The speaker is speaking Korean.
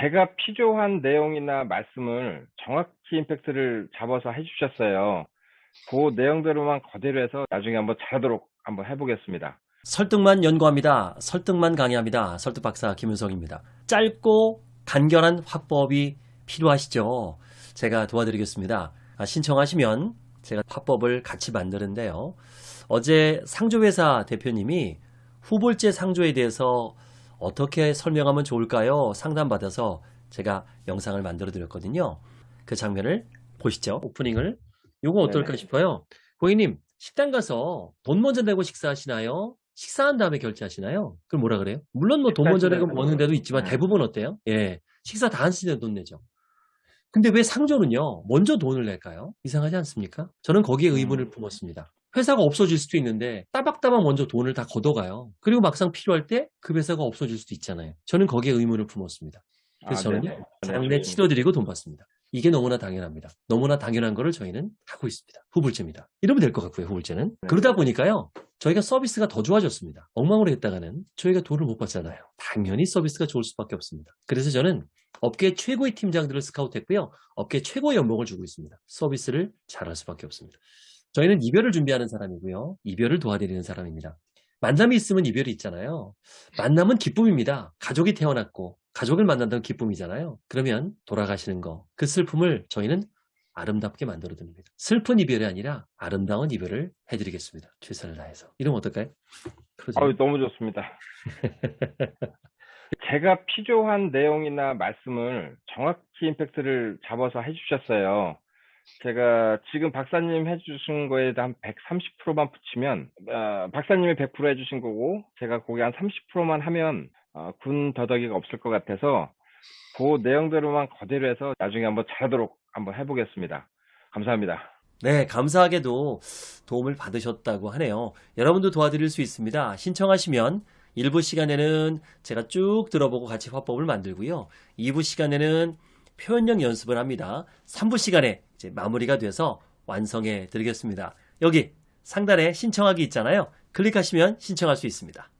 제가 필요한 내용이나 말씀을 정확히 임팩트를 잡아서 해주셨어요. 그 내용대로만 그대로 해서 나중에 한번 잘하도록 한번 해보겠습니다. 설득만 연구합니다. 설득만 강의합니다. 설득 박사 김윤석입니다. 짧고 간결한 화법이 필요하시죠? 제가 도와드리겠습니다. 아, 신청하시면 제가 화법을 같이 만드는데요. 어제 상조회사 대표님이 후볼제 상조에 대해서 어떻게 설명하면 좋을까요? 상담받아서 제가 영상을 만들어 드렸거든요. 그 장면을 보시죠. 오프닝을. 요거 어떨까 네네. 싶어요. 고객님, 식당 가서 돈 먼저 내고 식사하시나요? 식사한 다음에 결제하시나요? 그럼 뭐라 그래요? 물론 뭐 돈 먼저 내고? 먹는 데도 있지만 네. 대부분 어때요? 예. 식사 다 하시는데 돈 내죠. 근데 왜 상조는요, 먼저 돈을 낼까요? 이상하지 않습니까? 저는 거기에 의문을 음. 품었습니다. 회사가 없어질 수도 있는데 따박따박 먼저 돈을 다 걷어가요. 그리고 막상 필요할 때 그 회사가 없어질 수도 있잖아요. 저는 거기에 의문을 품었습니다. 그래서 아, 저는요, 네, 치료드리고 돈 받습니다. 이게 너무나 당연합니다. 너무나 당연한 거를 저희는 하고 있습니다. 후불제입니다. 이러면 될 것 같고요, 후불제는. 네. 그러다 보니까요, 저희가 서비스가 더 좋아졌습니다. 엉망으로 했다가는 저희가 돈을 못 받잖아요. 당연히 서비스가 좋을 수밖에 없습니다. 그래서 저는 업계 최고의 팀장들을 스카우트했고요. 업계 최고의 연봉을 주고 있습니다. 서비스를 잘할 수밖에 없습니다. 저희는 이별을 준비하는 사람이고요. 이별을 도와드리는 사람입니다. 만남이 있으면 이별이 있잖아요. 만남은 기쁨입니다. 가족이 태어났고 가족을 만난다는 기쁨이잖아요. 그러면 돌아가시는 거, 그 슬픔을 저희는 아름답게 만들어 드립니다. 슬픈 이별이 아니라 아름다운 이별을 해드리겠습니다. 최선을 다해서. 이러면 어떨까요? 아유, 너무 좋습니다. 제가 필요한 내용이나 말씀을 정확히 임팩트를 잡아서 해주셨어요. 제가 지금 박사님 해주신 거에 한 130%만 붙이면, 어, 박사님이 100% 해주신 거고, 제가 거기 한 30%만 하면, 어, 군 더덕이가 없을 것 같아서, 그 내용대로만 그대로 해서 나중에 한번 잘하도록 한번 해보겠습니다. 감사합니다. 네, 감사하게도 도움을 받으셨다고 하네요. 여러분도 도와드릴 수 있습니다. 신청하시면 1부 시간에는 제가 쭉 들어보고 같이 화법을 만들고요. 2부 시간에는 표현력 연습을 합니다. 3부 시간에 이제 마무리가 돼서 완성해 드리겠습니다. 여기 상단에 신청하기 있잖아요. 클릭하시면 신청할 수 있습니다.